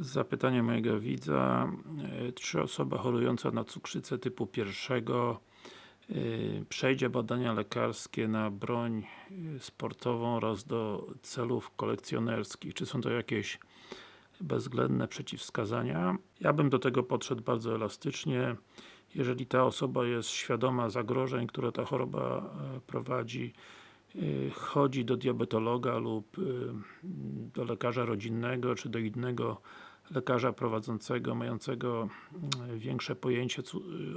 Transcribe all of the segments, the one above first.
Zapytanie mojego widza. E, Czy osoba chorująca na cukrzycę typu pierwszego e, przejdzie badania lekarskie na broń e, sportową oraz do celów kolekcjonerskich? Czy są to jakieś bezwzględne przeciwwskazania? Ja bym do tego podszedł bardzo elastycznie. Jeżeli ta osoba jest świadoma zagrożeń, które ta choroba prowadzi, chodzi do diabetologa lub do lekarza rodzinnego, czy do innego lekarza prowadzącego, mającego większe pojęcie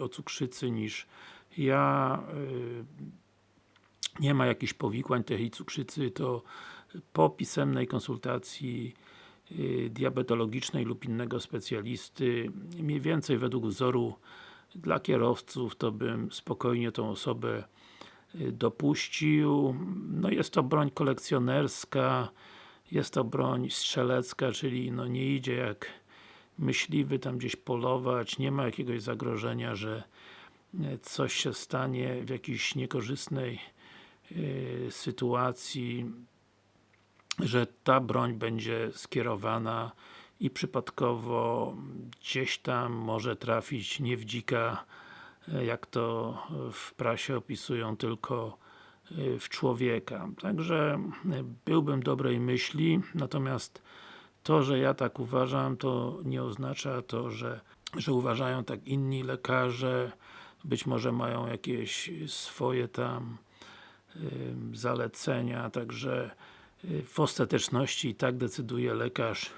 o cukrzycy niż ja, nie ma jakichś powikłań tej cukrzycy, to po pisemnej konsultacji diabetologicznej lub innego specjalisty, mniej więcej według wzoru dla kierowców, to bym spokojnie tą osobę dopuścił. No jest to broń kolekcjonerska, jest to broń strzelecka, czyli no nie idzie jak myśliwy tam gdzieś polować, nie ma jakiegoś zagrożenia, że coś się stanie w jakiejś niekorzystnej yy, sytuacji, że ta broń będzie skierowana i przypadkowo gdzieś tam może trafić nie w dzika, jak to w prasie opisują, tylko w człowieka. Także byłbym dobrej myśli, natomiast to, że ja tak uważam, to nie oznacza to, że, że uważają tak inni lekarze, być może mają jakieś swoje tam y, zalecenia, także y, w ostateczności i tak decyduje lekarz,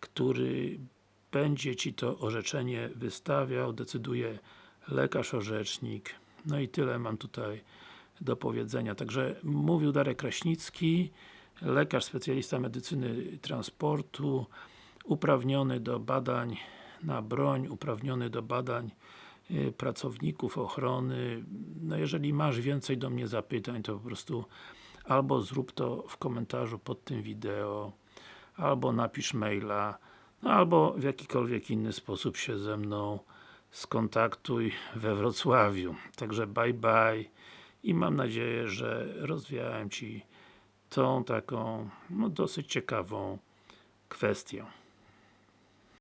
który będzie Ci to orzeczenie wystawiał, decyduje lekarz orzecznik. No i tyle mam tutaj do powiedzenia. Także mówił Darek Kraśnicki, lekarz, specjalista medycyny transportu, uprawniony do badań na broń, uprawniony do badań y, pracowników ochrony. No jeżeli masz więcej do mnie zapytań, to po prostu albo zrób to w komentarzu pod tym wideo, albo napisz maila, no albo w jakikolwiek inny sposób się ze mną skontaktuj we Wrocławiu. Także bye bye i mam nadzieję, że rozwiałem Ci tą taką, no dosyć ciekawą kwestię.